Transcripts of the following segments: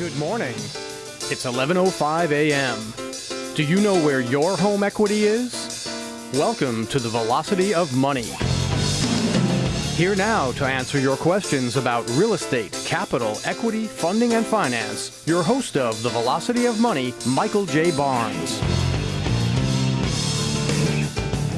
Good morning. It's 11:05 a.m. Do you know where your home equity is? Welcome to the Velocity of Money. Here now to answer your questions about real estate, capital, equity, funding, and finance, your host of the Velocity of Money, Michael J. Barnes.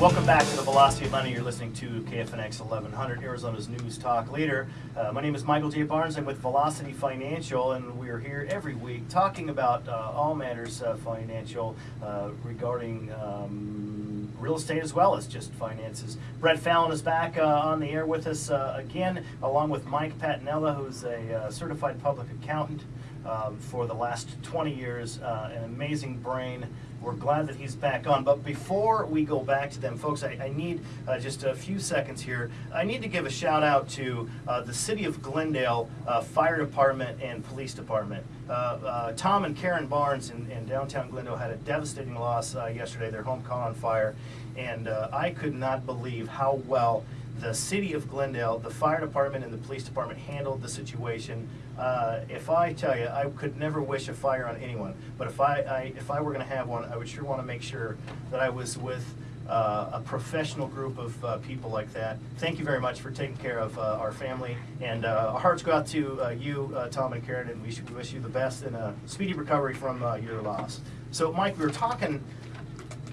Welcome back to the Velocity of Money. You're listening to KFNX 1100, Arizona's news talk leader. Uh, my name is Michael J. Barnes. I'm with Velocity Financial, and we are here every week talking about uh, all matters uh, financial uh, regarding um, real estate as well as just finances. Brett Fallon is back uh, on the air with us uh, again, along with Mike Patinella, who's a certified public accountant um, for the last 20 years, an amazing brain we're glad that he's back on. But before we go back to them, folks, I, I need uh, just a few seconds here. I need to give a shout out to uh, the City of Glendale uh, Fire Department and Police Department. Uh, uh, Tom and Karen Barnes in, in, downtown Glendale had a devastating loss uh, yesterday. Their home caught on fire. And I could not believe how well the city of Glendale, the fire department, and the police department handled the situation. Uh, if I tell you, I could never wish a fire on anyone, but if I, I if I were going to have one, I would sure want to make sure that I was with uh, a professional group of uh, people like that. Thank you very much for taking care of uh, our family, and uh, our hearts go out to uh, you, Tom and Karen, and we wish you the best and a speedy recovery from your loss. So, Mike, we were talking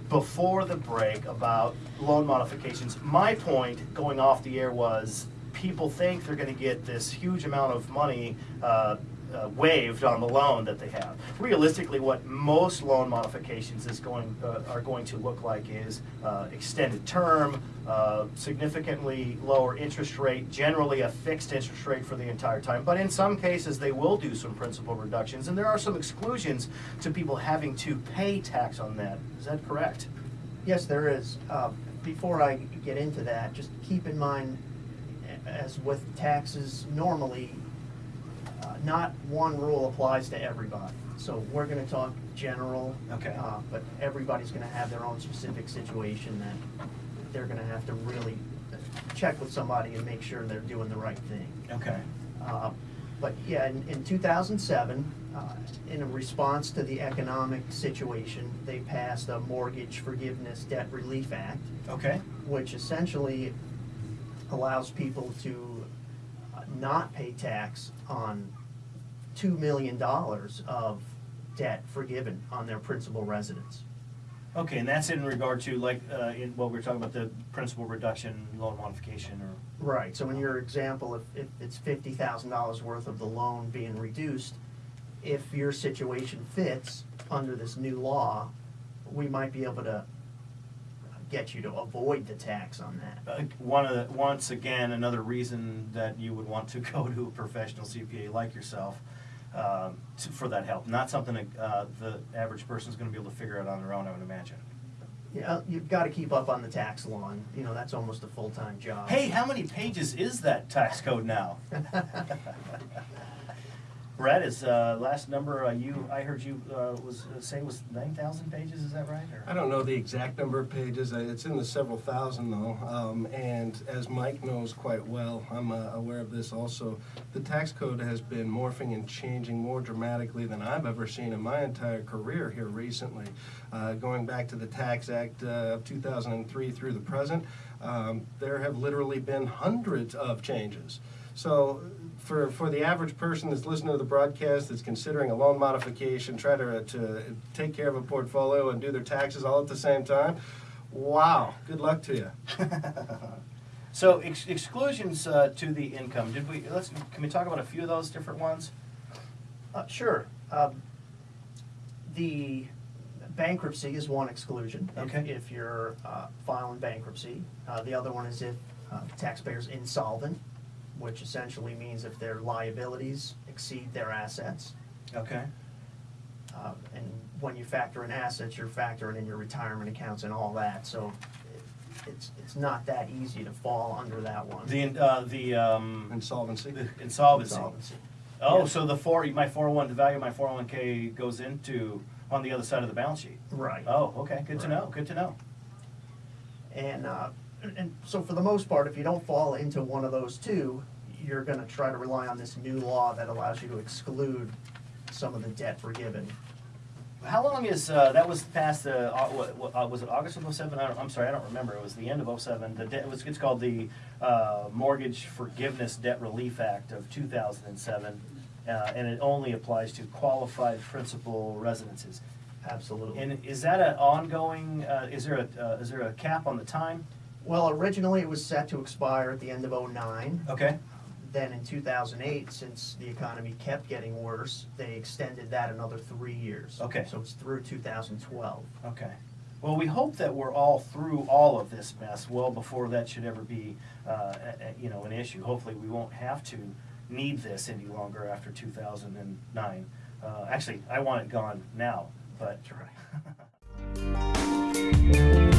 before the break about loan modifications. My point going off the air was people think they're going to get this huge amount of money uh, uh, waived on the loan that they have. Realistically, what most loan modifications is going uh, are going to look like is uh, extended term, uh, significantly lower interest rate, generally a fixed interest rate for the entire time. But in some cases, they will do some principal reductions, and there are some exclusions to people having to pay tax on that. Is that correct? Yes, there is. Uh, before I get into that, just keep in mind, as with taxes normally, uh, not one rule applies to everybody. So we're gonna talk general. Okay. uh, But everybody's gonna have their own specific situation that they're gonna have to really check with somebody and make sure they're doing the right thing. Okay. Uh, But yeah, in, in two thousand seven, uh, in a response to the economic situation, they passed a Mortgage Forgiveness Debt Relief Act, Okay. which essentially allows people to not pay tax on two million dollars of debt forgiven on their principal residence. Okay, and that's in regard to like uh, in what we we're talking about the principal reduction, loan modification, or Right, so in your example, if, if it's fifty thousand dollars worth of the loan being reduced, if your situation fits under this new law, we might be able to get you to avoid the tax on that. uh, one of the, once again another reason that you would want to go to a professional CPA like yourself um, to, for that help. Not something that uh, the average person is going to be able to figure out on their own. I would imagine. Yeah, you've gotta keep up on the tax law, and, you know, that's almost a full-time job. Hey, how many pages is that tax code now? Brett, is uh, last number uh, you I heard you uh, was uh, say was nine thousand pages? Is that right? Or? I don't know the exact number of pages. Uh, It's in the several thousand though. Um, and as Mike knows quite well, I'm uh, aware of this also. The tax code has been morphing and changing more dramatically than I've ever seen in my entire career here recently. Going back to the Tax Act of 2003 through the present, um, there have literally been hundreds of changes. So for, for the average person that's listening to the broadcast that's considering a loan modification, try to, to take care of a portfolio and do their taxes all at the same time, wow, good luck to you. So ex- exclusions uh, to the income. Did we? Let's. Can we talk about a few of those different ones? Uh, sure. Um, The bankruptcy is one exclusion. if- Okay. If you're uh, filing bankruptcy. Uh, The other one is if uh, taxpayer's insolvent, which essentially means if their liabilities exceed their assets. Okay. Uh, And when you factor in assets, you're factoring in your retirement accounts and all that, so it- it's, it's not that easy to fall under that one. The uh, the um, Insolvency. the insolvency. Insolvency. Oh, Yeah. so the four my four hundred one the value of my four hundred one k goes into on the other side of the balance sheet. Right. Oh, okay. Good to Right. know. Good to know. And, uh, and- and so for the most part, if you don't fall into one of those two, you're gonna try to rely on this new law that allows you to exclude some of the debt forgiven. How long is, uh, that was past the, uh, what, what, uh, was it August of '07? I don't, I'm sorry, I don't remember. It was the end of '07. The debt, was, it's called the, uh, Mortgage Forgiveness Debt Relief Act of two thousand and seven. Uh, and it only applies to qualified principal residences. Absolutely. And is that an ongoing, uh, is there a, uh, is there a cap on the time? Well, originally it was set to expire at the end of '09. Okay, Then in 2008, since the economy kept getting worse, they extended that another three years. Okay. So it's through 2012. okay. Well, we hope that we're all through all of this mess well before that should ever be, uh, a- a- you know, an issue. Hopefully, we won't have to need this any longer after two thousand and nine. Uh, actually, I want it gone now, but.